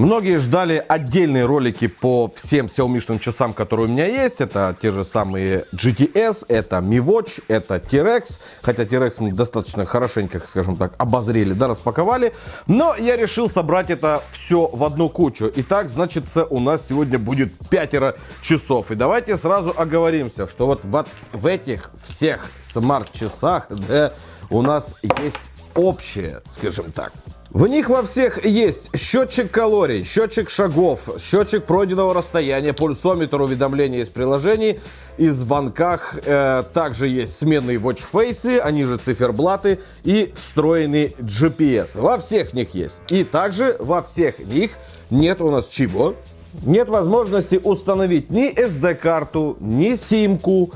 Многие ждали отдельные ролики по всем Xiaomi часам, которые у меня есть. Это те же самые GTS, это Mi Watch, это T-Rex. Хотя T-Rex мы достаточно хорошенько, скажем так, обозрели, да, распаковали. Но я решил собрать это все в одну кучу. Итак, значит, у нас сегодня будет пятеро часов. И давайте сразу оговоримся, что вот, вот в этих всех смарт-часах да, у нас есть общее, скажем так, в них во всех есть счетчик калорий, счетчик шагов, счетчик пройденного расстояния, пульсометр, уведомления из приложений, и звонках. Э, также есть сменные watchface, они же циферблаты и встроенный GPS. Во всех них есть. И также во всех них нет у нас чего? Нет возможности установить ни SD-карту, ни симку,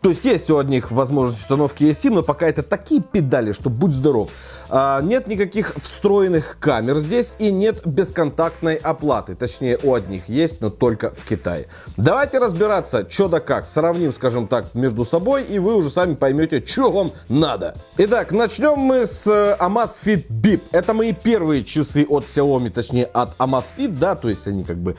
то есть есть у одних возможность установки eSIM, но пока это такие педали, что будь здоров. А, нет никаких встроенных камер здесь и нет бесконтактной оплаты. Точнее, у одних есть, но только в Китае. Давайте разбираться, что да как. Сравним, скажем так, между собой, и вы уже сами поймете, что вам надо. Итак, начнем мы с э, Amazfit Bip. Это мои первые часы от Xiaomi, точнее, от Amazfit, да, то есть они как бы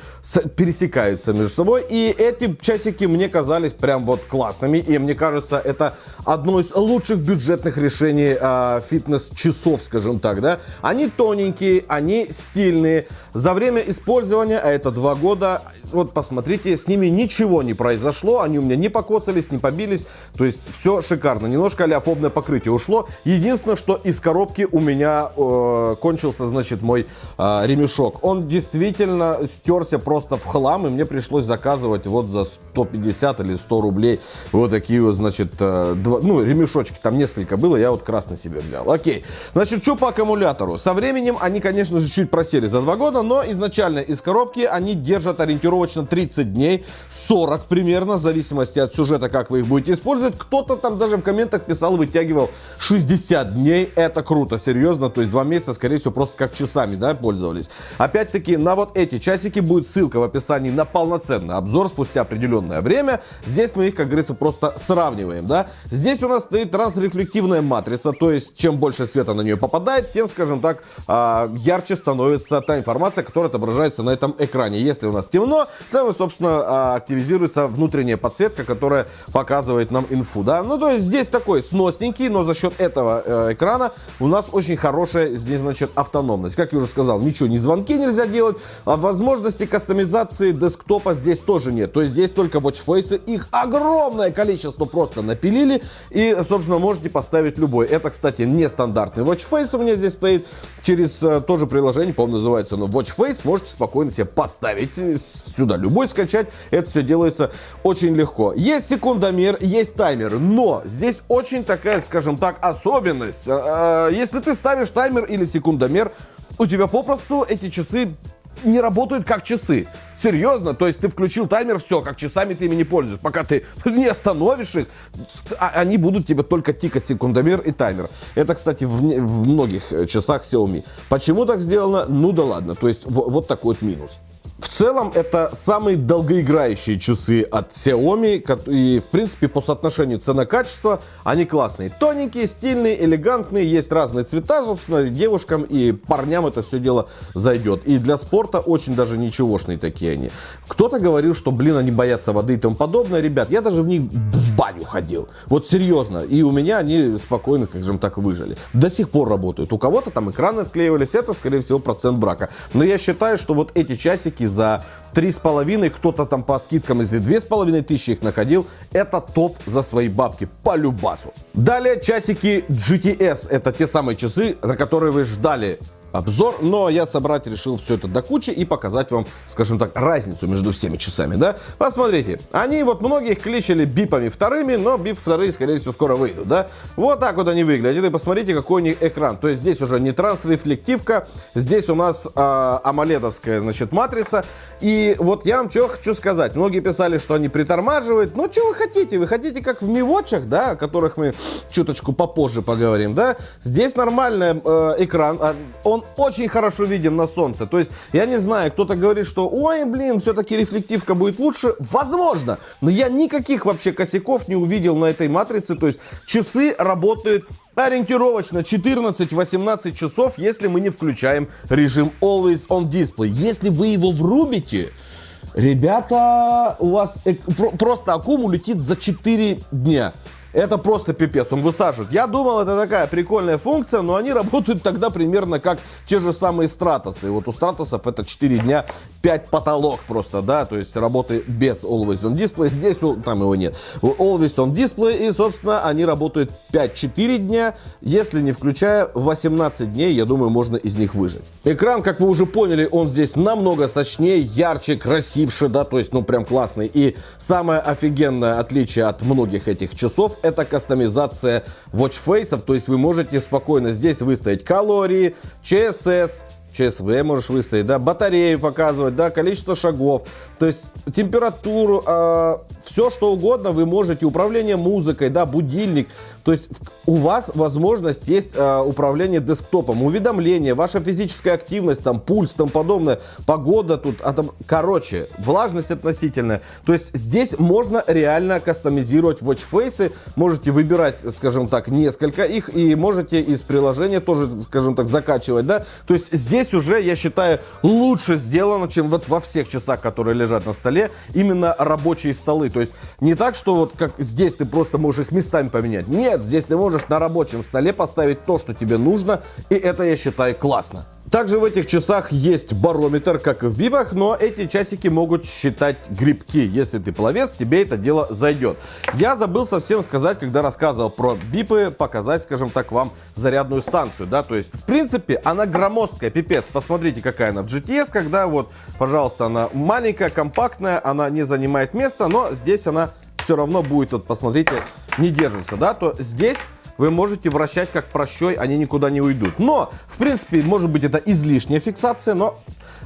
пересекаются между собой. И эти часики мне казались прям вот классными, и мне кажется, это одно из лучших бюджетных решений э, фитнес-часов часов, скажем так, да, они тоненькие, они стильные. За время использования, а это два года, вот посмотрите, с ними ничего не произошло, они у меня не покоцались, не побились, то есть все шикарно. Немножко аляфобное покрытие ушло. Единственное, что из коробки у меня э, кончился, значит, мой э, ремешок. Он действительно стерся просто в хлам, и мне пришлось заказывать вот за 150 или 100 рублей вот такие вот, значит, э, два, ну, ремешочки, там несколько было, я вот красный себе взял. Окей, значит, что по аккумулятору? Со временем они, конечно же, чуть просели за два года, но изначально из коробки они держат ориентировочно точно 30 дней, 40 примерно, в зависимости от сюжета, как вы их будете использовать. Кто-то там даже в комментах писал, вытягивал 60 дней. Это круто, серьезно. То есть два месяца, скорее всего, просто как часами, да, пользовались. Опять-таки, на вот эти часики будет ссылка в описании на полноценный обзор спустя определенное время. Здесь мы их, как говорится, просто сравниваем, да. Здесь у нас стоит трансрефлективная матрица, то есть чем больше света на нее попадает, тем, скажем так, а, ярче становится та информация, которая отображается на этом экране. Если у нас темно, там, собственно, а, активизируется внутренняя подсветка, которая показывает нам инфу, да. Ну, то есть здесь такой сносненький, но за счет этого э, экрана у нас очень хорошая здесь, значит, автономность. Как я уже сказал, ничего, ни звонки нельзя делать, а возможности кастомизации десктопа здесь тоже нет. То есть здесь только watchface, их огромное количество просто напилили, и, собственно, можете поставить любой. Это, кстати, нестандартный watchface у меня здесь стоит, через э, тоже приложение, по-моему, называется оно watchface, можете спокойно себе поставить сюда любой скачать. Это все делается очень легко. Есть секундомер, есть таймер, но здесь очень такая, скажем так, особенность. А, а, если ты ставишь таймер или секундомер, у тебя попросту эти часы не работают как часы. Серьезно, то есть ты включил таймер, все, как часами ты ими не пользуешься. Пока ты не остановишь их, а, они будут тебе только тикать секундомер и таймер. Это, кстати, в, в многих э, часах Xiaomi. Почему так сделано? Ну да ладно. То есть вот такой вот минус. В целом, это самые долгоиграющие часы от Xiaomi, и, в принципе, по соотношению цена-качество они классные. Тоненькие, стильные, элегантные, есть разные цвета, собственно, девушкам и парням это все дело зайдет. И для спорта очень даже ничегошные такие они. Кто-то говорил, что, блин, они боятся воды и тому подобное. Ребят, я даже в них в баню ходил. Вот серьезно. И у меня они спокойно, как же так, выжили. До сих пор работают. У кого-то там экраны отклеивались, это, скорее всего, процент брака. Но я считаю, что вот эти часики часики за 3,5, кто-то там по скидкам, если 2,5 тысячи их находил, это топ за свои бабки, по любасу. Далее часики GTS, это те самые часы, на которые вы ждали обзор, но я собрать решил все это до кучи и показать вам, скажем так, разницу между всеми часами, да. Посмотрите, они вот многих кличали бипами вторыми, но бип вторые, скорее всего, скоро выйдут, да. Вот так вот они выглядят, и посмотрите, какой у них экран. То есть здесь уже не транс-рефлективка, здесь у нас э, амоледовская, значит, матрица. И вот я вам что хочу сказать. Многие писали, что они притормаживают. Ну, что вы хотите? Вы хотите, как в мивочах, да, о которых мы чуточку попозже поговорим, да. Здесь нормальный э, экран, а он очень хорошо виден на солнце. То есть, я не знаю, кто-то говорит, что, ой, блин, все-таки рефлективка будет лучше. Возможно, но я никаких вообще косяков не увидел на этой матрице. То есть, часы работают ориентировочно 14-18 часов, если мы не включаем режим Always on Display. Если вы его врубите, ребята, у вас просто аккуму летит за 4 дня. Это просто пипец, он высаживает. Я думал, это такая прикольная функция, но они работают тогда примерно как те же самые стратосы. Вот у стратосов это 4 дня 5 потолок просто, да, то есть работает без Always On Display. Здесь там его нет. Always On Display и, собственно, они работают 5-4 дня. Если не включая 18 дней, я думаю, можно из них выжить. Экран, как вы уже поняли, он здесь намного сочнее, ярче, красивше, да, то есть, ну, прям классный. И самое офигенное отличие от многих этих часов это кастомизация watchface, то есть вы можете спокойно здесь выставить калории, CSS, ЧСВ можешь выставить, да, батарею показывать, да, количество шагов, то есть температуру, э, все что угодно вы можете, управление музыкой, да, будильник, то есть у вас возможность есть э, управление десктопом, уведомления, ваша физическая активность, там, пульс, там подобное, погода тут, а там, короче, влажность относительная. То есть здесь можно реально кастомизировать watchface, можете выбирать, скажем так, несколько их. И можете из приложения тоже, скажем так, закачивать, да. То есть здесь уже, я считаю, лучше сделано, чем вот во всех часах, которые лежат на столе, именно рабочие столы. То есть не так, что вот как здесь ты просто можешь их местами поменять. Нет, здесь ты можешь на рабочем столе поставить то, что тебе нужно, и это, я считаю, классно. Также в этих часах есть барометр, как и в бибах, но эти часики могут считать грибки. Если ты пловец, тебе это дело зайдет. Я забыл совсем сказать, когда рассказывал про бипы, показать, скажем так, вам зарядную станцию, да, то есть, в принципе, она громоздкая, пипец. Посмотрите, какая она в GTS, когда вот, пожалуйста, она маленькая, компактная, она не занимает места, но здесь она все равно будет, вот посмотрите, не держится, да, то здесь вы можете вращать как прощой, они никуда не уйдут. Но, в принципе, может быть это излишняя фиксация, но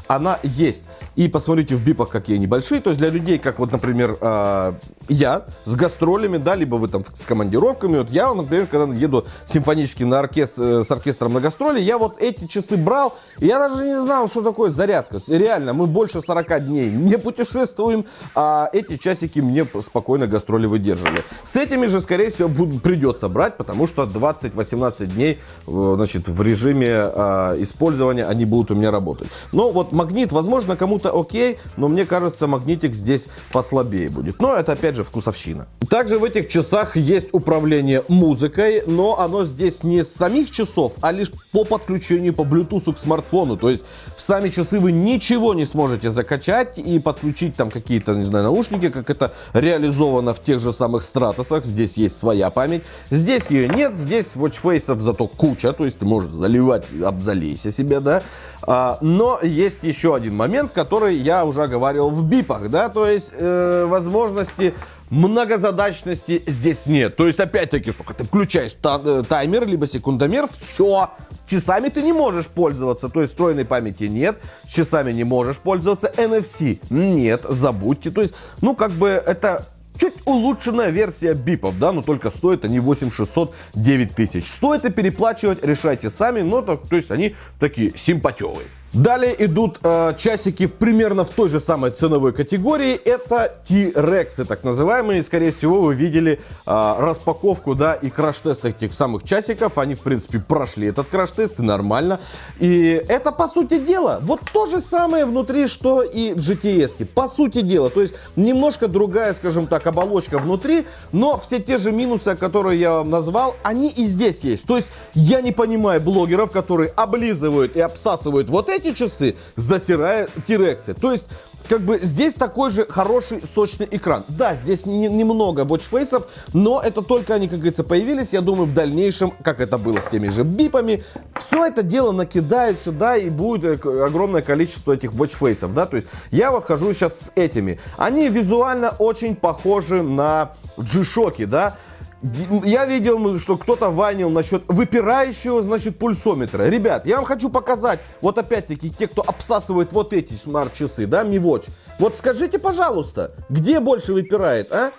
она есть. И посмотрите в бипах, какие они большие. То есть для людей, как вот, например, э, я с гастролями, да, либо вы там с командировками. Вот я, например, когда еду симфоническим на оркестр, э, с оркестром на гастроли, я вот эти часы брал, и я даже не знал, что такое зарядка. Реально, мы больше 40 дней не путешествуем, а эти часики мне спокойно гастроли выдерживали. С этими же, скорее всего, буду, придется брать, потому что 20-18 дней, э, значит, в режиме э, использования они будут у меня работать. Но вот магнит, возможно, кому-то окей, но мне кажется, магнитик здесь послабее будет. Но это опять же вкусовщина. Также в этих часах есть управление музыкой, но оно здесь не с самих часов, а лишь по подключению по Bluetooth к смартфону. То есть в сами часы вы ничего не сможете закачать и подключить там какие-то, не знаю, наушники, как это реализовано в тех же самых стратосах. Здесь есть своя память. Здесь ее нет, здесь watchface'ов зато куча, то есть ты можешь заливать, обзалейся себе, да. А, но есть еще один момент, который я уже говорил в бипах, да, то есть э, возможности многозадачности здесь нет. То есть, опять-таки, сука, ты включаешь э, таймер, либо секундомер, все, часами ты не можешь пользоваться, то есть встроенной памяти нет, часами не можешь пользоваться, NFC нет, забудьте, то есть, ну, как бы это чуть улучшенная версия бипов, да, но только стоит они 8600, 9000. Стоит и переплачивать, решайте сами, но то, то есть они такие симпатевые. Далее идут э, часики примерно в той же самой ценовой категории. Это T-Rex, так называемые. Скорее всего, вы видели э, распаковку, да, и краш-тест этих самых часиков. Они, в принципе, прошли этот краш-тест, и нормально. И это, по сути дела, вот то же самое внутри, что и GTS. -ки. По сути дела. То есть, немножко другая, скажем так, оболочка внутри, но все те же минусы, которые я вам назвал, они и здесь есть. То есть, я не понимаю блогеров, которые облизывают и обсасывают вот эти эти часы, засирая тирексы. То есть как бы здесь такой же хороший сочный экран. Да, здесь не, немного watchface'ов, но это только они, как говорится, появились. Я думаю, в дальнейшем, как это было с теми же бипами, все это дело накидают сюда и будет огромное количество этих watchface'ов, да. То есть я вот хожу сейчас с этими. Они визуально очень похожи на G-Shock, да. Я видел, что кто-то ванил насчет выпирающего, значит, пульсометра. Ребят, я вам хочу показать, вот опять-таки, те, кто обсасывает вот эти смарт-часы, да, Mi Watch. Вот скажите, пожалуйста, где больше выпирает, а?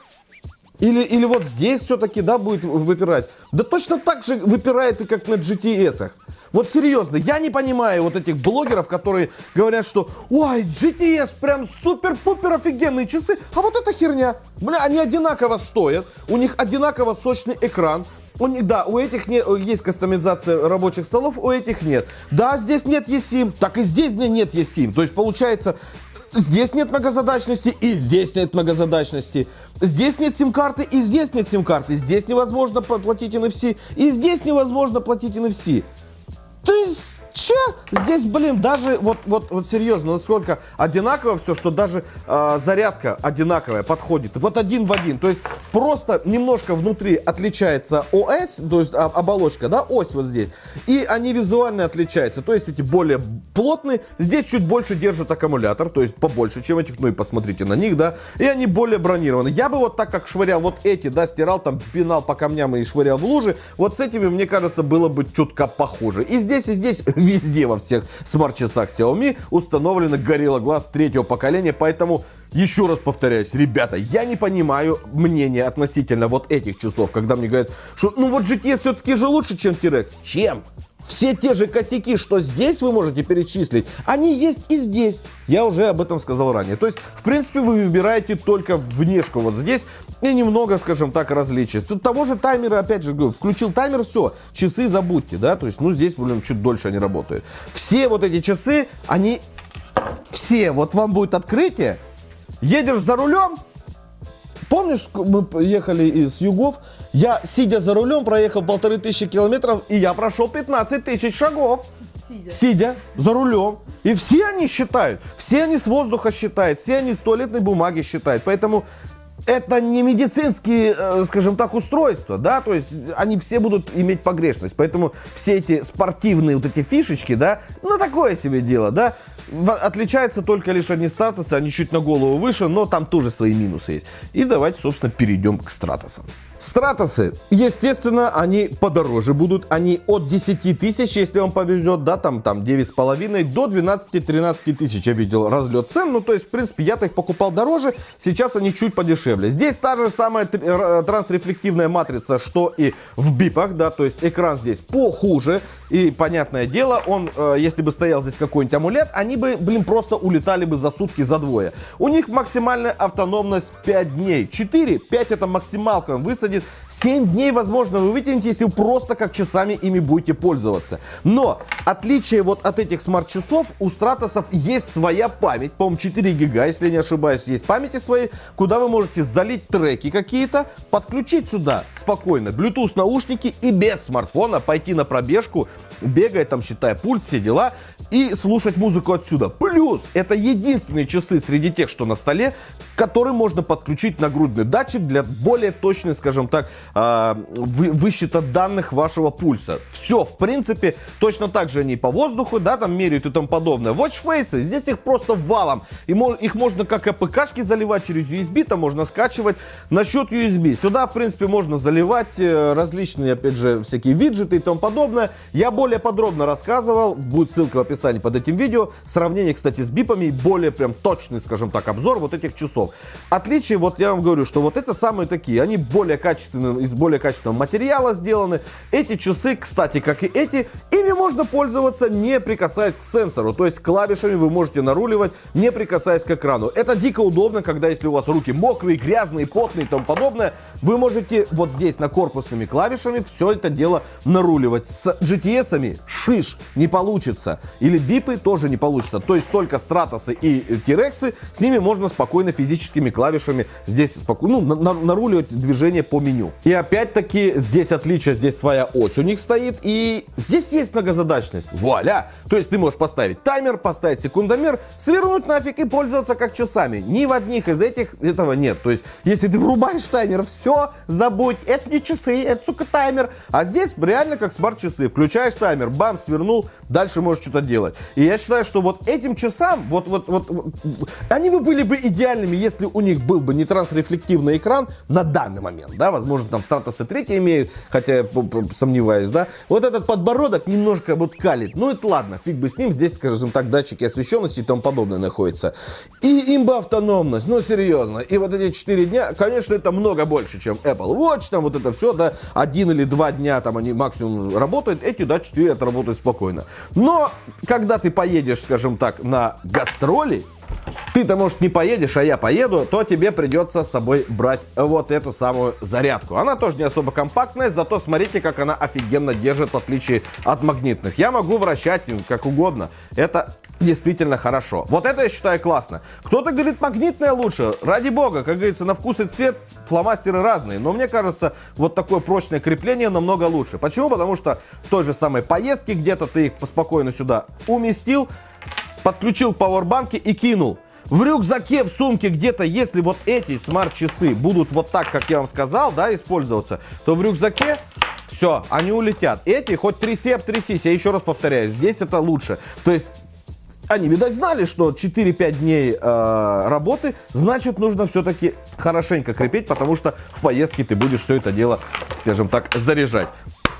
Или, или вот здесь все-таки, да, будет выпирать. Да точно так же выпирает и как на GTS. Вот серьезно, я не понимаю вот этих блогеров, которые говорят, что ой, GTS прям супер-пупер офигенные часы, а вот эта херня, бля, они одинаково стоят, у них одинаково сочный экран, них, да, у этих не, есть кастомизация рабочих столов, у этих нет. Да, здесь нет eSIM, так и здесь, блин, нет eSIM. То есть, получается, здесь нет многозадачности и здесь нет многозадачности. Здесь нет сим-карты и здесь нет сим-карты. Здесь невозможно платить NFC и здесь невозможно платить NFC. То есть Че? Здесь, блин, даже вот, вот, вот серьезно, насколько одинаково все, что даже э, зарядка одинаковая подходит. Вот один в один. То есть просто немножко внутри отличается ОС, то есть оболочка, да, ось вот здесь. И они визуально отличаются. То есть эти более плотные. Здесь чуть больше держит аккумулятор, то есть побольше, чем этих. Ну и посмотрите на них, да. И они более бронированы. Я бы вот так как швырял вот эти, да, стирал там, пинал по камням и швырял в лужи. Вот с этими, мне кажется, было бы чутка похуже. И здесь, и здесь везде во всех смарт-часах Xiaomi установлено Gorilla Glass третьего поколения, поэтому еще раз повторяюсь, ребята, я не понимаю мнения относительно вот этих часов, когда мне говорят, что ну вот GTS все-таки же лучше, чем T-Rex. Чем? Все те же косяки, что здесь вы можете перечислить, они есть и здесь. Я уже об этом сказал ранее. То есть, в принципе, вы выбираете только внешку вот здесь и немного, скажем так, различий. Тут того же таймера, опять же, говорю, включил таймер, все, часы забудьте, да, то есть, ну, здесь, блин, чуть дольше они работают. Все вот эти часы, они, все, вот вам будет открытие, едешь за рулем, Помнишь, мы ехали из Югов, я, сидя за рулем, проехал полторы тысячи километров, и я прошел 15 тысяч шагов. Сидя. Сидя за рулем. И все они считают. Все они с воздуха считают. Все они с туалетной бумаги считают. Поэтому это не медицинские, э, скажем так, устройства, да, то есть они все будут иметь погрешность, поэтому все эти спортивные вот эти фишечки, да, ну такое себе дело, да, отличаются только лишь одни статусы, они чуть на голову выше, но там тоже свои минусы есть. И давайте, собственно, перейдем к стратосам. Стратосы, естественно, они подороже будут, они от 10 тысяч, если вам повезет, да, там, там 9,5 до 12-13 тысяч, я видел разлет цен, ну, то есть, в принципе, я-то их покупал дороже, сейчас они чуть подешевле. Здесь та же самая трансрефлективная матрица, что и в бипах, да, то есть экран здесь похуже, и, понятное дело, он, э, если бы стоял здесь какой-нибудь амулет, они бы, блин, просто улетали бы за сутки, за двое. У них максимальная автономность 5 дней, 4, 5 это максималка, высадить высадит. 7 дней, возможно, вы вытянете, если вы просто как часами ими будете пользоваться. Но отличие вот от этих смарт-часов, у стратосов есть своя память. По-моему, 4 гига, если не ошибаюсь, есть памяти свои, куда вы можете залить треки какие-то, подключить сюда спокойно Bluetooth наушники и без смартфона пойти на пробежку бегает, там, считая пульс, все дела, и слушать музыку отсюда. Плюс, это единственные часы среди тех, что на столе, которые можно подключить нагрудный датчик для более точной, скажем так, э, высчета данных вашего пульса. Все, в принципе, точно так же они по воздуху, да, там меряют и тому подобное. Watch Face, здесь их просто валом. И их можно как АПКшки заливать через USB, там можно скачивать. Насчет USB, сюда, в принципе, можно заливать э, различные, опять же, всякие виджеты и тому подобное. Я более более подробно рассказывал, будет ссылка в описании под этим видео. Сравнение, кстати, с бипами и более прям точный, скажем так, обзор вот этих часов. Отличие, вот я вам говорю, что вот это самые такие, они более качественные, из более качественного материала сделаны. Эти часы, кстати, как и эти, ими можно пользоваться не прикасаясь к сенсору, то есть клавишами вы можете наруливать, не прикасаясь к экрану. Это дико удобно, когда если у вас руки мокрые, грязные, потные и тому подобное, вы можете вот здесь на корпусными клавишами все это дело наруливать. С GTS клавишами шиш не получится. Или бипы тоже не получится. То есть только стратосы и тирексы, с ними можно спокойно физическими клавишами здесь спокойно, ну, на, наруливать движение по меню. И опять-таки здесь отличие, здесь своя ось у них стоит. И здесь есть многозадачность. Вуаля! То есть ты можешь поставить таймер, поставить секундомер, свернуть нафиг и пользоваться как часами. Ни в одних из этих этого нет. То есть если ты врубаешь таймер, все, забудь, это не часы, это, сука, таймер. А здесь реально как смарт-часы. Включаешь таймер, таймер, бам, свернул, дальше можешь что-то делать. И я считаю, что вот этим часам, вот, вот, вот, вот они бы были бы идеальными, если у них был бы не транс-рефлективный экран на данный момент, да, возможно, там Stratos 3 имеют, хотя я сомневаюсь, да. Вот этот подбородок немножко вот калит. Ну, это ладно, фиг бы с ним, здесь, скажем так, датчики освещенности и тому подобное находятся. И имба автономность, ну, серьезно. И вот эти 4 дня, конечно, это много больше, чем Apple Watch, там вот это все, да, один или два дня там они максимум работают, эти, да, 4 отработают спокойно. Но, когда ты поедешь, скажем так, на гастроли, ты-то, может, не поедешь, а я поеду, то тебе придется с собой брать вот эту самую зарядку. Она тоже не особо компактная, зато смотрите, как она офигенно держит, в отличие от магнитных. Я могу вращать как угодно. Это действительно хорошо. Вот это я считаю классно. Кто-то говорит, магнитная лучше. Ради бога, как говорится, на вкус и цвет фломастеры разные. Но мне кажется, вот такое прочное крепление намного лучше. Почему? Потому что в той же самой поездке где-то ты их спокойно сюда уместил, подключил к пауэрбанке и кинул. В рюкзаке, в сумке где-то, если вот эти смарт-часы будут вот так, как я вам сказал, да, использоваться, то в рюкзаке все, они улетят. Эти, хоть тряси, обтрясись, я еще раз повторяю, здесь это лучше. То есть они, видать, знали, что 4-5 дней э, работы, значит, нужно все-таки хорошенько крепить, потому что в поездке ты будешь все это дело, скажем так, заряжать.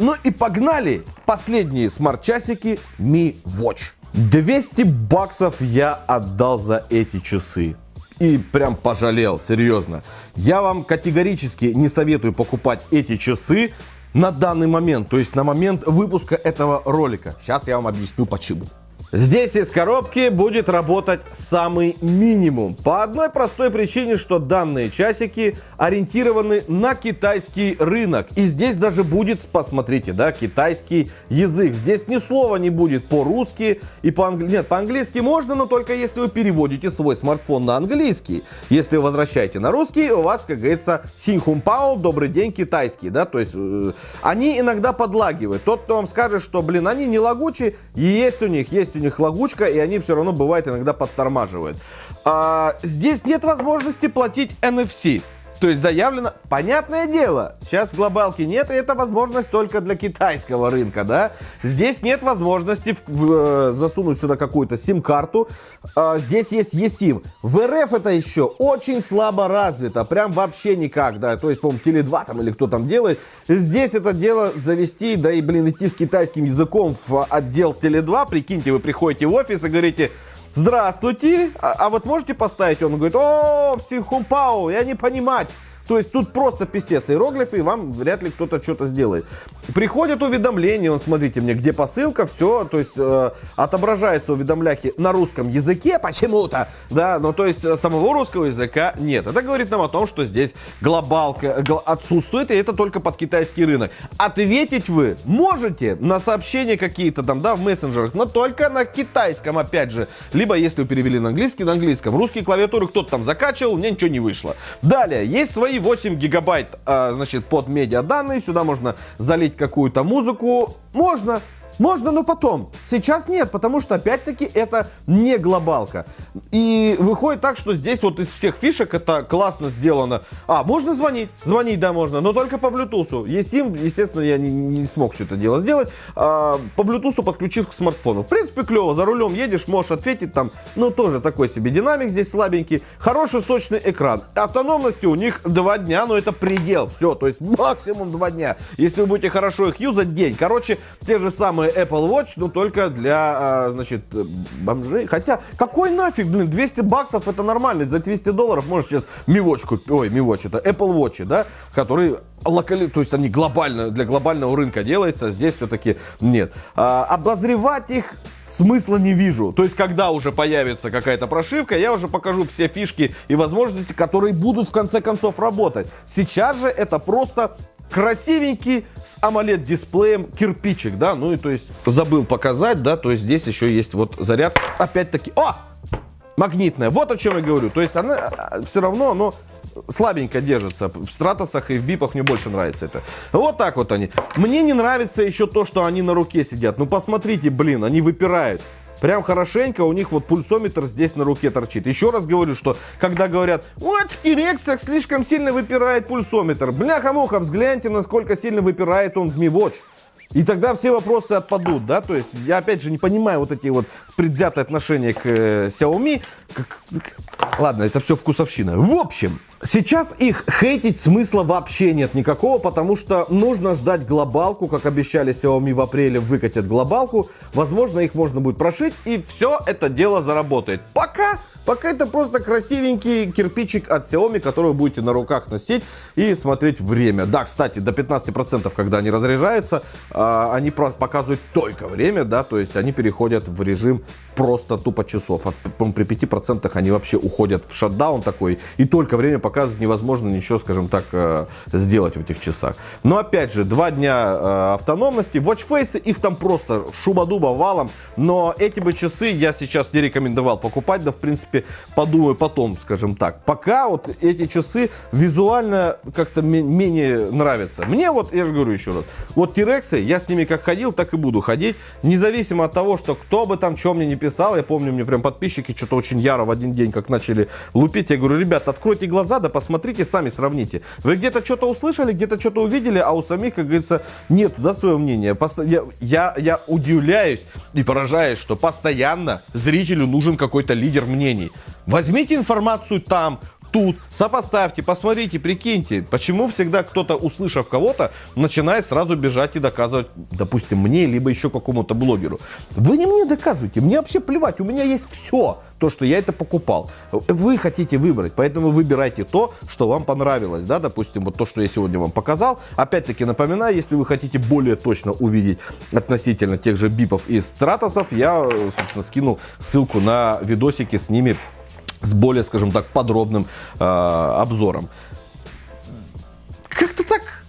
Ну и погнали последние смарт-часики Mi Watch. 200 баксов я отдал за эти часы. И прям пожалел, серьезно. Я вам категорически не советую покупать эти часы на данный момент, то есть на момент выпуска этого ролика. Сейчас я вам объясню почему. Здесь из коробки будет работать самый минимум. По одной простой причине, что данные часики ориентированы на китайский рынок. И здесь даже будет, посмотрите, да, китайский язык. Здесь ни слова не будет по-русски и по-английски. Нет, по-английски можно, но только если вы переводите свой смартфон на английский. Если вы возвращаете на русский, у вас, как говорится, синхумпао, добрый день, китайский, да, то есть э, они иногда подлагивают. Тот, кто вам скажет, что, блин, они не лагучие, есть у них, есть у у них лагучка, и они все равно бывает иногда подтормаживают. А, здесь нет возможности платить NFC. То есть заявлено, понятное дело, сейчас глобалки нет, и это возможность только для китайского рынка, да. Здесь нет возможности в, в, э, засунуть сюда какую-то сим-карту. А, здесь есть eSIM. В РФ это еще очень слабо развито, прям вообще никак, да. То есть, по-моему, Теле2 там или кто там делает. Здесь это дело завести, да и, блин, идти с китайским языком в отдел Теле2. Прикиньте, вы приходите в офис и говорите, здравствуйте, а, а вот можете поставить? Он говорит, о, психупау, я не понимать. То есть тут просто писец иероглифы, и вам вряд ли кто-то что-то сделает. Приходят уведомления, он, смотрите мне, где посылка, все, то есть э, отображается уведомляхи на русском языке почему-то, да, но то есть самого русского языка нет. Это говорит нам о том, что здесь глобалка гл отсутствует, и это только под китайский рынок. Ответить вы можете на сообщения какие-то там, да, в мессенджерах, но только на китайском, опять же. Либо, если вы перевели на английский, на английском. Русские клавиатуры кто-то там закачивал, мне ничего не вышло. Далее, есть свои 8 гигабайт, а, значит, под медиа данные. Сюда можно залить какую-то музыку. Можно. Можно, но потом. Сейчас нет, потому что, опять-таки, это не глобалка. И выходит так, что здесь вот из всех фишек это классно сделано. А, можно звонить? Звонить, да, можно, но только по Bluetooth. eSIM, естественно, я не, не смог все это дело сделать. А, по Bluetooth подключив к смартфону. В принципе, клево. За рулем едешь, можешь ответить там. Ну, тоже такой себе динамик здесь слабенький. Хороший сочный экран. Автономности у них 2 дня, но это предел. Все, то есть максимум 2 дня. Если вы будете хорошо их юзать, день. Короче, те же самые Apple Watch, но только для, а, значит, бомжей. Хотя, какой нафиг, блин, 200 баксов это нормально. За 200 долларов можешь сейчас Mi Watch купить. Ой, Mi Watch, это Apple Watch, да, который локали, то есть они глобально, для глобального рынка делается, здесь все-таки нет. А, обозревать их смысла не вижу. То есть, когда уже появится какая-то прошивка, я уже покажу все фишки и возможности, которые будут в конце концов работать. Сейчас же это просто красивенький с AMOLED дисплеем кирпичик, да, ну и то есть забыл показать, да, то есть здесь еще есть вот заряд, опять-таки, о, магнитная, вот о чем я говорю, то есть она а, все равно, оно слабенько держится. В стратосах и в бипах мне больше нравится это. Вот так вот они. Мне не нравится еще то, что они на руке сидят. Ну посмотрите, блин, они выпирают. Прям хорошенько у них вот пульсометр здесь на руке торчит. Еще раз говорю, что когда говорят, вот в T-Rex слишком сильно выпирает пульсометр. Бляха-муха, взгляньте, насколько сильно выпирает он в Watch. И тогда все вопросы отпадут, да, то есть я опять же не понимаю вот эти вот предвзятые отношения к э, Xiaomi. Как... Ладно, это все вкусовщина. В общем, сейчас их хейтить смысла вообще нет никакого, потому что нужно ждать глобалку, как обещали Xiaomi в апреле выкатят глобалку. Возможно, их можно будет прошить и все это дело заработает. Пока Пока это просто красивенький кирпичик от Xiaomi, который вы будете на руках носить и смотреть время. Да, кстати, до 15%, когда они разряжаются, а, они показывают только время, да, то есть они переходят в режим просто тупо часов. При 5% они вообще уходят в шатдаун такой, и только время показывать невозможно ничего, скажем так, э, сделать в этих часах. Но опять же, два дня э, автономности, watchface, их там просто шуба-дуба валом, но эти бы часы я сейчас не рекомендовал покупать, да в принципе подумаю потом, скажем так. Пока вот эти часы визуально как-то менее нравятся. Мне вот, я же говорю еще раз, вот Тирексы, я с ними как ходил, так и буду ходить, независимо от того, что кто бы там, что мне не писал, я помню, мне прям подписчики что-то очень яро в один день как начали лупить, я говорю, ребят, откройте глаза, да посмотрите, сами сравните. Вы где-то что-то услышали, где-то что-то увидели, а у самих, как говорится, нет, да, своего мнения. Я, я, я удивляюсь и поражаюсь, что постоянно зрителю нужен какой-то лидер мнений. Возьмите информацию там, тут, сопоставьте, посмотрите, прикиньте, почему всегда кто-то, услышав кого-то, начинает сразу бежать и доказывать, допустим, мне, либо еще какому-то блогеру. Вы не мне доказываете, мне вообще плевать, у меня есть все, то, что я это покупал. Вы хотите выбрать, поэтому выбирайте то, что вам понравилось, да, допустим, вот то, что я сегодня вам показал. Опять-таки напоминаю, если вы хотите более точно увидеть относительно тех же бипов и стратосов, я, собственно, скинул ссылку на видосики с ними с более, скажем так, подробным э, обзором. Как-то так,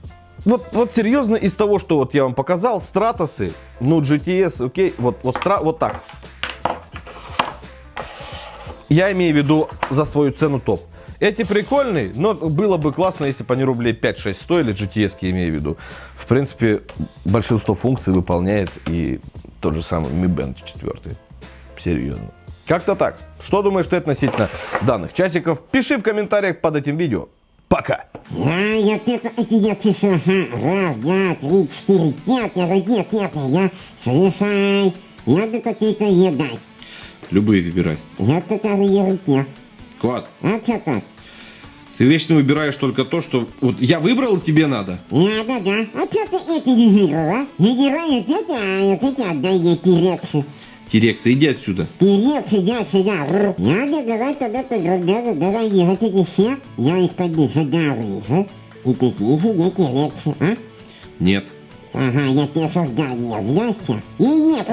вот, вот серьезно, из того, что вот я вам показал, стратосы, ну, GTS, окей, вот, вот, стра, вот так. Я имею в виду за свою цену топ. Эти прикольные, но было бы классно, если бы они рублей 5-6 стоили, GTS, я имею в виду. В принципе, большинство функций выполняет и тот же самый Mi Band 4. Серьезно. Как-то так. Что думаешь ты относительно данных часиков? Пиши в комментариях под этим видео. Пока! Я, я, это, это я пишу, раз, два, три, четыре, пять, я нет, нет, я, решай, надо какие-то едать. Любые выбирай. Я которые. Клад. А что так? Ты вечно выбираешь только то, что... Вот я выбрал, тебе надо. Надо, да. А что ты это не выбрал, а? Выбираешь это, а вот эти отдай ей перексы. Терекса, иди отсюда. Терекс, иди отсюда. Надо давай тогда тогда давай ехать эти все. Я из-под них задавлю. И такие себе терексы, а? Нет. Ага, я тебе создал, я, И нет.